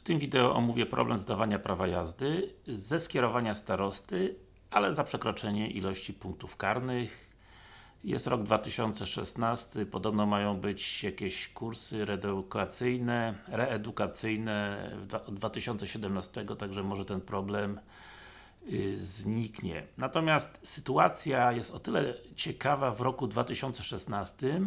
W tym wideo omówię problem zdawania prawa jazdy ze skierowania starosty, ale za przekroczenie ilości punktów karnych. Jest rok 2016, podobno mają być jakieś kursy reedukacyjne, reedukacyjne od 2017, także może ten problem y, zniknie. Natomiast sytuacja jest o tyle ciekawa w roku 2016,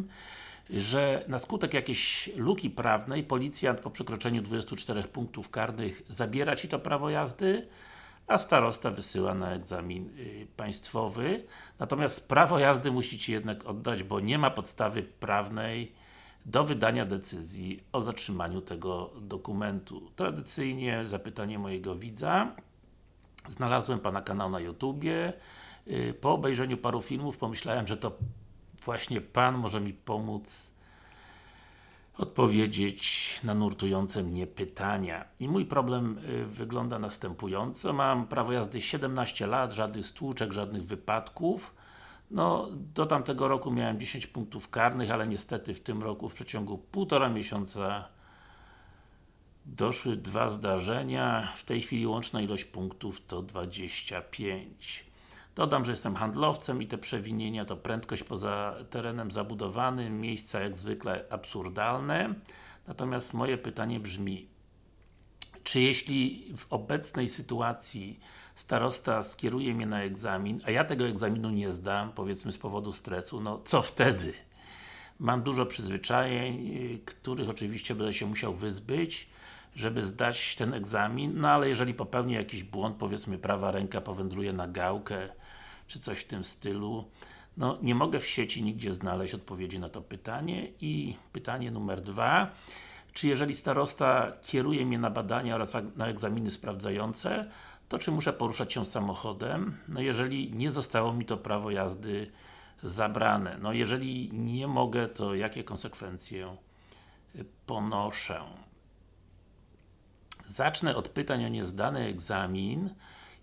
że na skutek jakiejś luki prawnej policjant po przekroczeniu 24 punktów karnych zabiera Ci to prawo jazdy, a starosta wysyła na egzamin y, państwowy. Natomiast prawo jazdy musi Ci jednak oddać, bo nie ma podstawy prawnej do wydania decyzji o zatrzymaniu tego dokumentu. Tradycyjnie zapytanie mojego widza. Znalazłem Pana kanał na YouTubie. Y, po obejrzeniu paru filmów pomyślałem, że to właśnie Pan może mi pomóc odpowiedzieć na nurtujące mnie pytania. I mój problem y, wygląda następująco. Mam prawo jazdy 17 lat, żadnych stłuczek, żadnych wypadków. No, do tamtego roku miałem 10 punktów karnych, ale niestety w tym roku w przeciągu półtora miesiąca doszły dwa zdarzenia. W tej chwili łączna ilość punktów to 25. Dodam, że jestem handlowcem i te przewinienia to prędkość poza terenem zabudowanym, miejsca jak zwykle absurdalne. Natomiast moje pytanie brzmi, czy jeśli w obecnej sytuacji starosta skieruje mnie na egzamin, a ja tego egzaminu nie zdam, powiedzmy z powodu stresu, no co wtedy? Mam dużo przyzwyczajeń, których oczywiście będę się musiał wyzbyć, żeby zdać ten egzamin, no ale jeżeli popełnię jakiś błąd, powiedzmy prawa ręka powędruje na gałkę, czy coś w tym stylu, no nie mogę w sieci nigdzie znaleźć odpowiedzi na to pytanie i pytanie numer dwa czy jeżeli starosta kieruje mnie na badania oraz na egzaminy sprawdzające, to czy muszę poruszać się samochodem? No jeżeli nie zostało mi to prawo jazdy zabrane. No jeżeli nie mogę, to jakie konsekwencje ponoszę? Zacznę od pytań o niezdany egzamin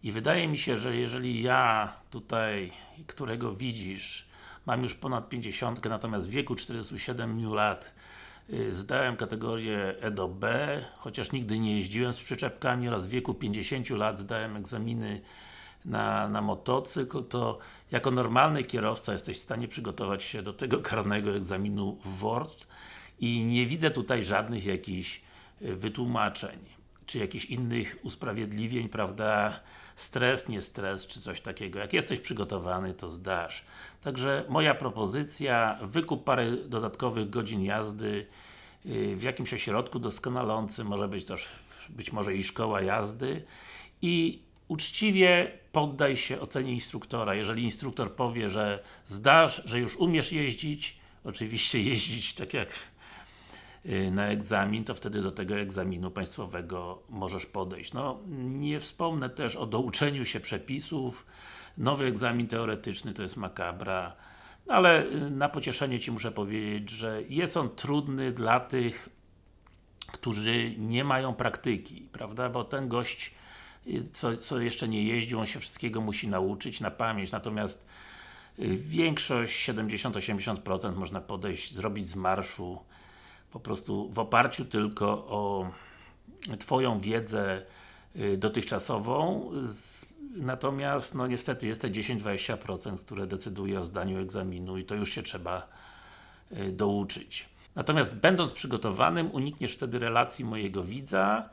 i wydaje mi się, że jeżeli ja tutaj, którego widzisz, mam już ponad 50, natomiast w wieku 47 lat y, zdałem kategorię E do B, chociaż nigdy nie jeździłem z przyczepkami oraz w wieku 50 lat zdałem egzaminy na, na motocykl, to jako normalny kierowca jesteś w stanie przygotować się do tego karnego egzaminu WORD i nie widzę tutaj żadnych jakichś y, wytłumaczeń czy jakichś innych usprawiedliwień, prawda, stres, nie stres, czy coś takiego. Jak jesteś przygotowany, to zdasz. Także moja propozycja, wykup parę dodatkowych godzin jazdy y, w jakimś ośrodku doskonalącym, może być też, być może i szkoła jazdy i uczciwie poddaj się ocenie instruktora. Jeżeli instruktor powie, że zdasz, że już umiesz jeździć, oczywiście jeździć tak jak na egzamin, to wtedy do tego egzaminu państwowego możesz podejść. No, nie wspomnę też o douczeniu się przepisów, nowy egzamin teoretyczny to jest makabra, no, ale y, na pocieszenie Ci muszę powiedzieć, że jest on trudny dla tych, którzy nie mają praktyki, prawda, bo ten gość y, co, co jeszcze nie jeździł, on się wszystkiego musi nauczyć na pamięć, natomiast większość, 70-80% można podejść, zrobić z marszu po prostu w oparciu tylko o Twoją wiedzę y, dotychczasową, natomiast no niestety jest te 10-20%, które decyduje o zdaniu egzaminu i to już się trzeba y, douczyć. Natomiast będąc przygotowanym, unikniesz wtedy relacji mojego widza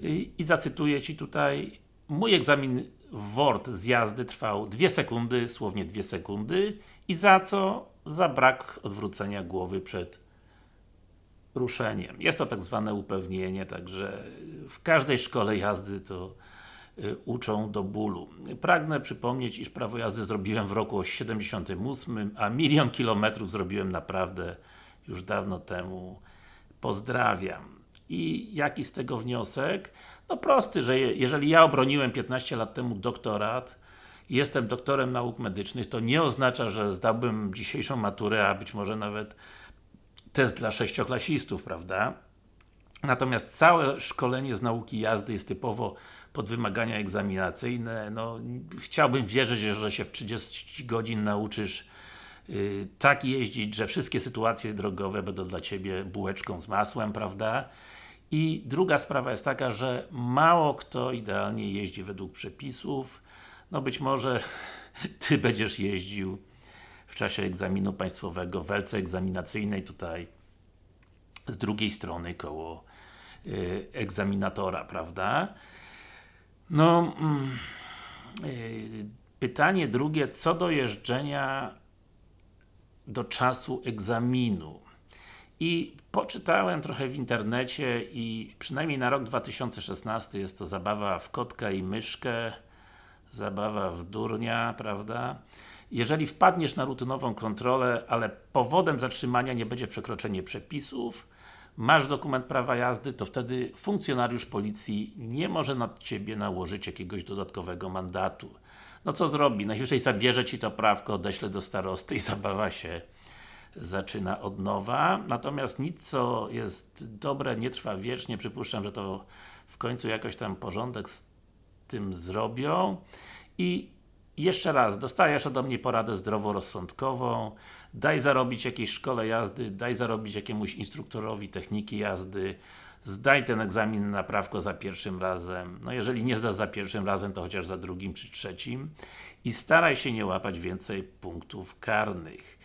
y, i zacytuję Ci tutaj mój egzamin WORD z jazdy trwał 2 sekundy, słownie 2 sekundy i za co? Za brak odwrócenia głowy przed ruszeniem. Jest to tak zwane upewnienie, także w każdej szkole jazdy to y, uczą do bólu. Pragnę przypomnieć, iż prawo jazdy zrobiłem w roku 78, a milion kilometrów zrobiłem naprawdę już dawno temu. Pozdrawiam. I jaki z tego wniosek? No prosty, że jeżeli ja obroniłem 15 lat temu doktorat, jestem doktorem nauk medycznych, to nie oznacza, że zdałbym dzisiejszą maturę, a być może nawet test dla sześcioklasistów, prawda? Natomiast całe szkolenie z nauki jazdy jest typowo pod wymagania egzaminacyjne. No, chciałbym wierzyć, że się w 30 godzin nauczysz yy, tak jeździć, że wszystkie sytuacje drogowe będą dla Ciebie bułeczką z masłem, prawda? I druga sprawa jest taka, że mało kto idealnie jeździ według przepisów. No być może Ty będziesz jeździł w czasie egzaminu państwowego, w welce egzaminacyjnej tutaj z drugiej strony koło y, egzaminatora, prawda? No, mm, y, pytanie drugie, co do jeżdżenia do czasu egzaminu. I poczytałem trochę w internecie i przynajmniej na rok 2016 jest to zabawa w kotka i myszkę, zabawa w durnia, prawda? Jeżeli wpadniesz na rutynową kontrolę, ale powodem zatrzymania nie będzie przekroczenie przepisów, masz dokument prawa jazdy, to wtedy funkcjonariusz policji nie może nad Ciebie nałożyć jakiegoś dodatkowego mandatu. No co zrobi? Najwyżej zabierze Ci to prawko, odeśle do starosty i zabawa się zaczyna od nowa. Natomiast nic co jest dobre, nie trwa wiecznie. Przypuszczam, że to w końcu jakoś tam porządek tym zrobią. I jeszcze raz, dostajesz ode mnie poradę zdroworozsądkową, daj zarobić jakiejś szkole jazdy, daj zarobić jakiemuś instruktorowi techniki jazdy, zdaj ten egzamin na prawko za pierwszym razem, no jeżeli nie zdasz za pierwszym razem, to chociaż za drugim czy trzecim i staraj się nie łapać więcej punktów karnych.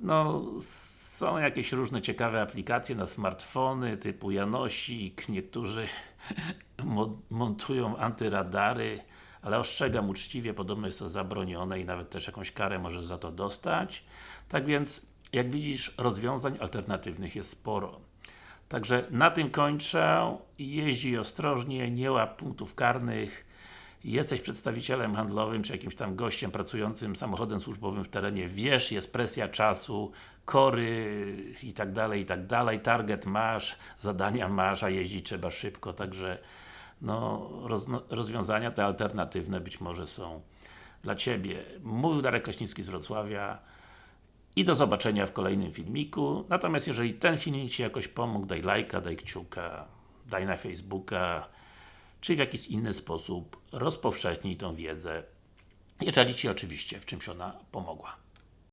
No, są jakieś różne ciekawe aplikacje na smartfony typu Janosik, niektórzy montują antyradary, ale ostrzegam uczciwie, podobno jest to zabronione i nawet też jakąś karę możesz za to dostać. Tak więc, jak widzisz, rozwiązań alternatywnych jest sporo. Także na tym kończę. Jeździ ostrożnie, nie łap punktów karnych. Jesteś przedstawicielem handlowym, czy jakimś tam gościem pracującym samochodem służbowym w terenie, wiesz, jest presja czasu, kory i tak dalej, i tak dalej, target masz, zadania masz, a jeździć trzeba szybko, także no, roz, rozwiązania te alternatywne być może są dla Ciebie. Mówił Darek Kraśnicki z Wrocławia i do zobaczenia w kolejnym filmiku. Natomiast jeżeli ten filmik Ci jakoś pomógł, daj lajka, daj kciuka, daj na Facebooka, czy w jakiś inny sposób rozpowszechnij tą wiedzę, jeżeli Ci oczywiście w czymś ona pomogła.